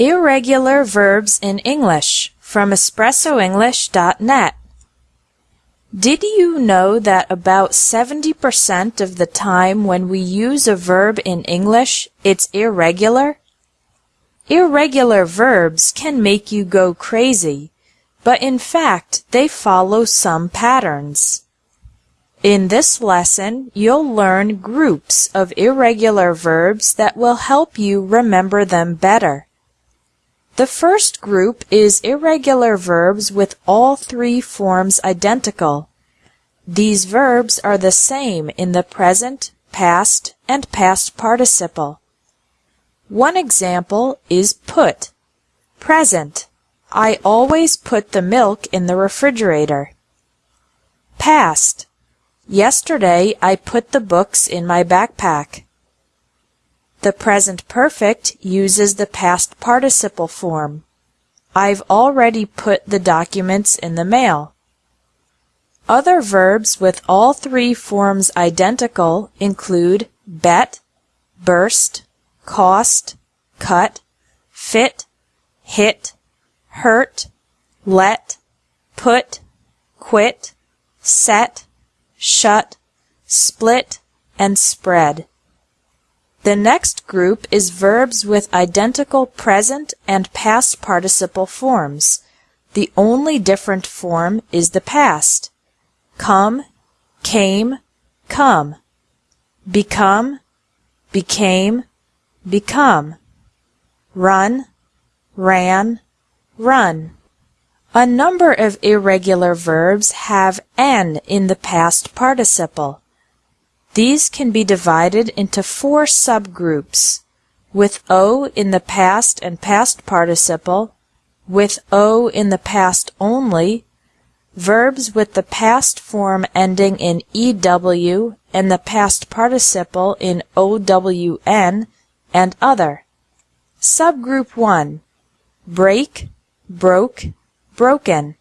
Irregular verbs in English from espressoenglish.net. Did you know that about 70% of the time when we use a verb in English, it's irregular? Irregular verbs can make you go crazy, but in fact, they follow some patterns. In this lesson, you'll learn groups of irregular verbs that will help you remember them better. The first group is irregular verbs with all three forms identical. These verbs are the same in the present, past, and past participle. One example is put. Present. I always put the milk in the refrigerator. Past. Yesterday I put the books in my backpack. The present perfect uses the past participle form. I've already put the documents in the mail. Other verbs with all three forms identical include bet, burst, cost, cut, fit, hit, hurt, let, put, quit, set, shut, split, and spread. The next group is verbs with identical present and past participle forms. The only different form is the past. Come, came, come. Become, became, become. Run, ran, run. A number of irregular verbs have n in the past participle. These can be divided into four subgroups, with O in the past and past participle, with O in the past only, verbs with the past form ending in EW and the past participle in OWN, and other. Subgroup 1. Break, broke, broken.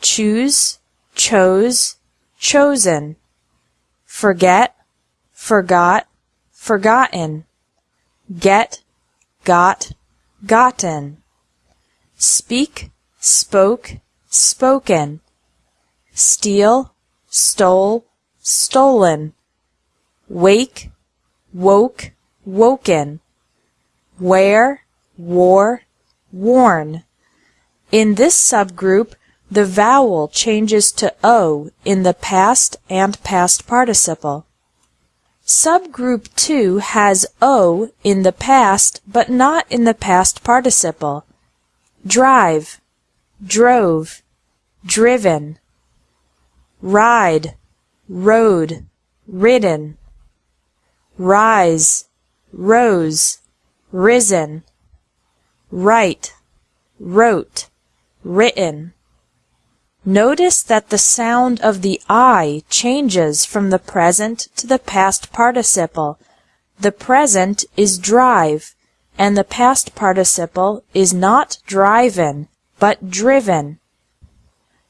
Choose, chose, chosen forget, forgot, forgotten, get, got, gotten, speak, spoke, spoken, steal, stole, stolen, wake, woke, woken, wear, wore, worn. In this subgroup, the vowel changes to O in the past and past participle. Subgroup 2 has O in the past but not in the past participle. Drive, drove, driven. Ride, rode, ridden. Rise, rose, risen. Write, wrote, written. Notice that the sound of the I changes from the present to the past participle. The present is drive, and the past participle is not driven, but driven.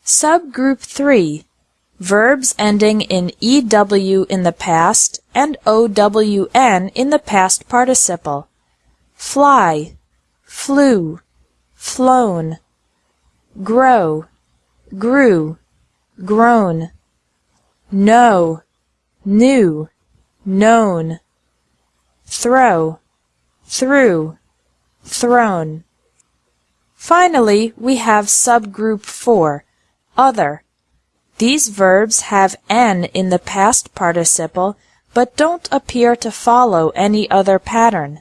Subgroup 3. Verbs ending in EW in the past and OWN in the past participle. Fly, flew, flown, grow, grew, grown, know, knew, known, throw, threw, thrown. Finally, we have subgroup 4, other. These verbs have n in the past participle but don't appear to follow any other pattern.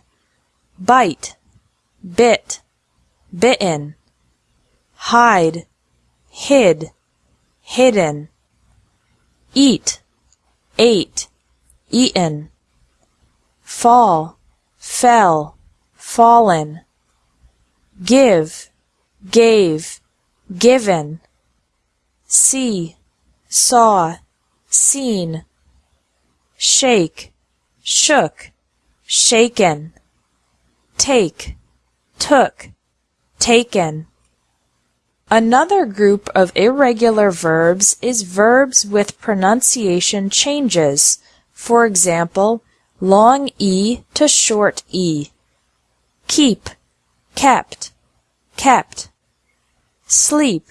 Bite, bit, bitten, hide, hid, hidden, eat, ate, eaten, fall, fell, fallen, give, gave, given, see, saw, seen, shake, shook, shaken, take, took, taken. Another group of irregular verbs is verbs with pronunciation changes. For example, long E to short E. Keep, kept, kept. Sleep,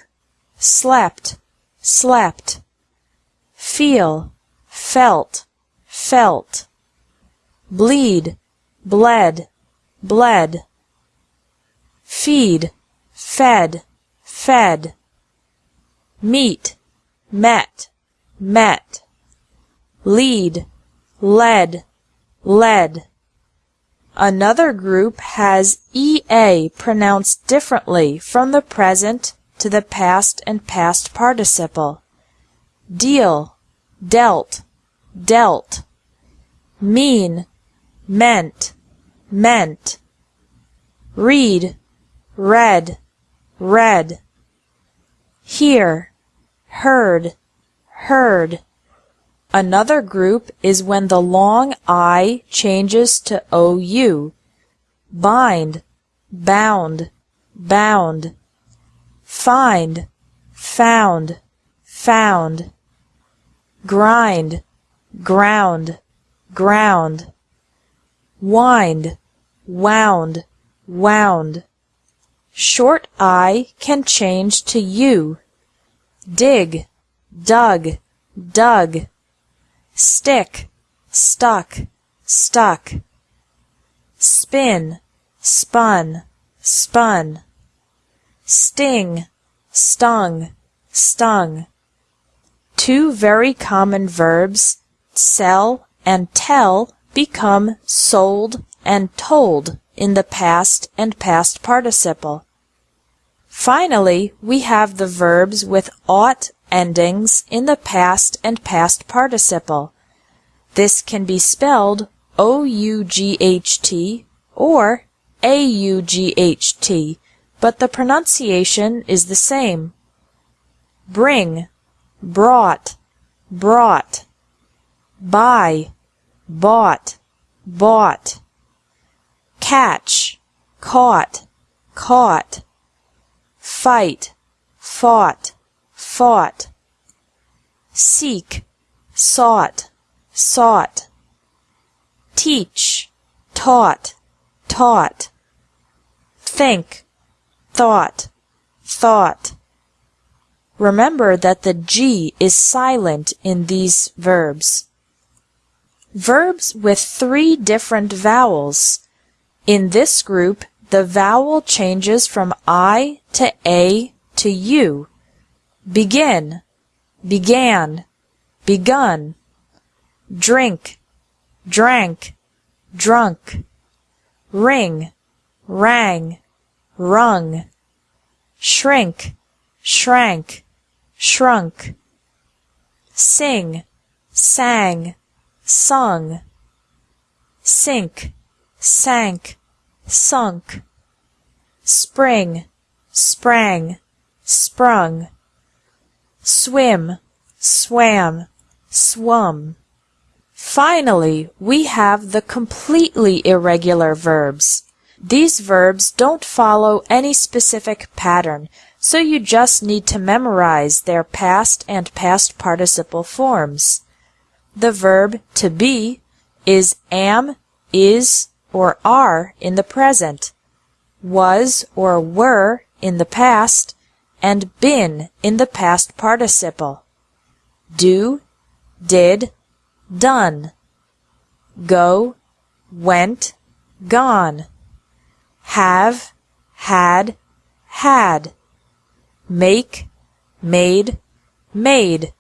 slept, slept. Feel, felt, felt. Bleed, bled, bled. Feed, fed, fed. Meet, met, met. Lead, led, led. Another group has EA pronounced differently from the present to the past and past participle. Deal, dealt, dealt. Mean, meant, meant. Read, read, read. Hear, heard, heard. Another group is when the long I changes to OU. Bind, bound, bound. Find, found, found. Grind, ground, ground. Wind, wound, wound. Short I can change to U. Dig, dug, dug stick, stuck, stuck. Spin, spun, spun. Sting, stung, stung. Two very common verbs, sell and tell, become sold and told in the past and past participle. Finally, we have the verbs with ought endings in the past and past participle. This can be spelled O-U-G-H-T or A-U-G-H-T, but the pronunciation is the same. Bring, brought, brought. Buy, bought, bought. Catch, caught, caught. Fight, fought, fought. Seek, sought, sought. Teach, taught, taught. Think, thought, thought. Remember that the G is silent in these verbs. Verbs with three different vowels. In this group, the vowel changes from I to A to U. Begin, began, begun. Drink, drank, drunk. Ring, rang, rung. Shrink, shrank, shrunk. Sing, sang, sung. Sink, sank, sunk. Spring, sprang, sprung swim, swam, swum. Finally, we have the completely irregular verbs. These verbs don't follow any specific pattern, so you just need to memorize their past and past participle forms. The verb to be is am, is, or are in the present, was or were in the past, and been in the past participle. Do, did, done. Go, went, gone. Have, had, had. Make, made, made.